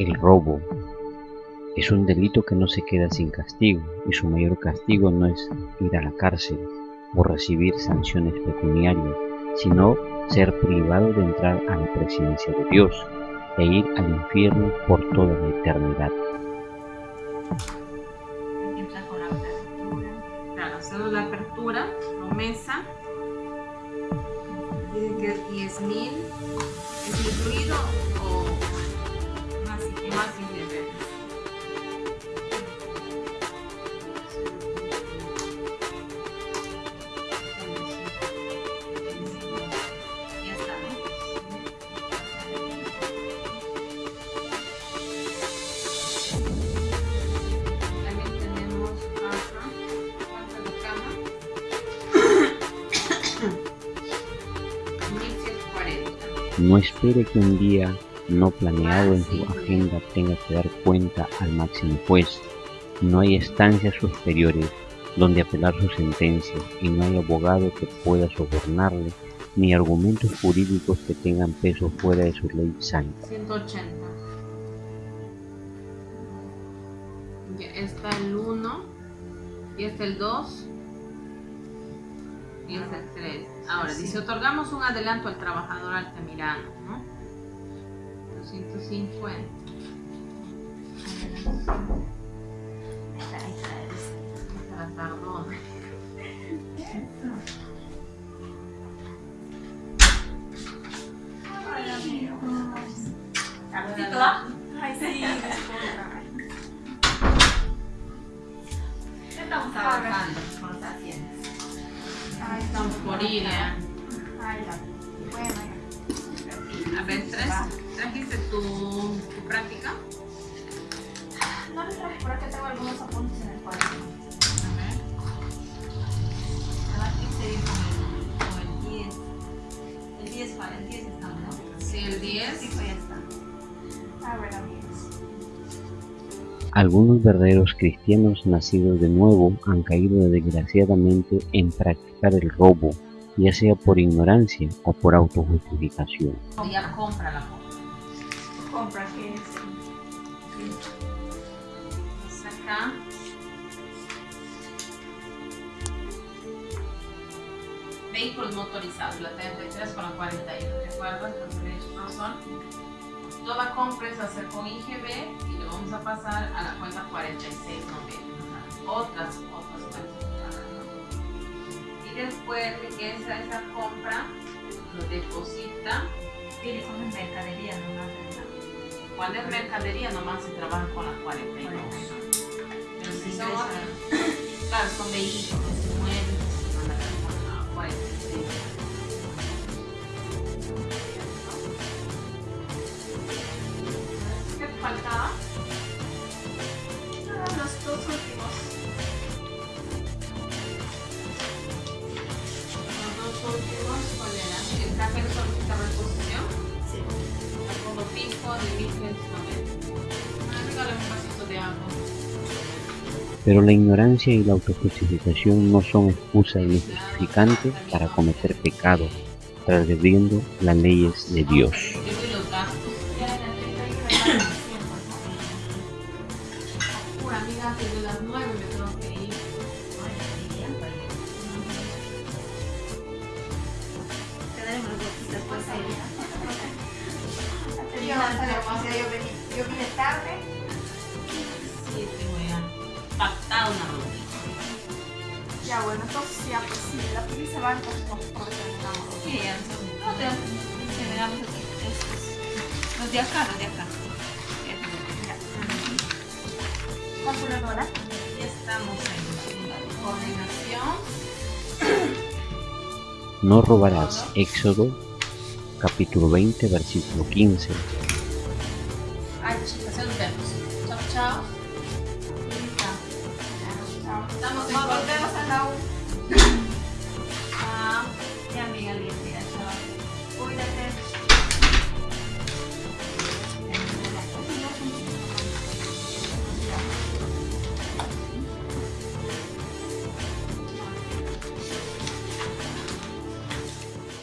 El robo es un delito que no se queda sin castigo y su mayor castigo no es ir a la cárcel o recibir sanciones pecuniarias, sino ser privado de entrar a la presencia de Dios e ir al infierno por toda la eternidad. Claro, hacemos la apertura, promesa. Dice que es 10 mil. ¿Es incluido o cama. 1140. No espere que un día no planeado en tu agenda tenga que dar cuenta al máximo juez. No hay estancias superiores donde apelar su sentencia y no hay abogado que pueda sobornarle ni argumentos jurídicos que tengan peso fuera de su ley santa. 180. Ya está el 1, y está el 2, y está el 3. Ahora, dice, otorgamos un adelanto al trabajador altamirano, ¿no? 250. La tardona. Ay, sí. Estamos trabajando. con los pacientes. Ahí estamos por ir, ¿eh? Ay, ya. Bueno, ya. A ver, ¿traes- ¿trajiste tu, tu práctica? No les traje por acá, tengo algunos apuntes en el cuaderno. A ver. Aquí se dijo como el 10. El 10 para el 10 estamos, ¿no? Sí, el 10. Sí, pues ya está. A ver, amigos. Algunos verdaderos cristianos nacidos de nuevo han caído desgraciadamente en practicar el robo, ya sea por ignorancia o por autojustificación. Ya compra la compra. Que es. Acá. Vehículos motorizados, la 33 con la 41. ¿Recuerdas? Los derechos no son. Toda compra es hacer con IGB y le vamos a pasar a la cuenta 4690. Otras, otras cuentas. ¿no? Y después de que esa, esa compra lo deposita. Tiene como en mercadería nomás, ¿verdad? Cuando es mercadería nomás se trabaja con la 42. Pero si son otras, claro, son vehículos, muebles, se van a con la 46. ¿Qué faltaba? Ah, los dos últimos. Los dos últimos, ¿cuál era? El café Pero la ignorancia y la autojustificación no son excusas ni justificantes para cometer pecado, transgrediendo las leyes de Dios. Demasiado, yo vine, yo vine tarde. Sí, te voy a pactar una ruta. Ya bueno, entonces ya pues sí, la peli se va, entonces nosotros terminamos. Sí, ya entonces. No, te generamos estos. Los de acá, los de acá. Calculadora. Ya estamos en la coordinación. No robarás. Éxodo capítulo 20 versículo 15. Ay, chicas, ya nos vemos. Chao, chao. Chao. Estamos en Nos coordinación. volvemos a la U.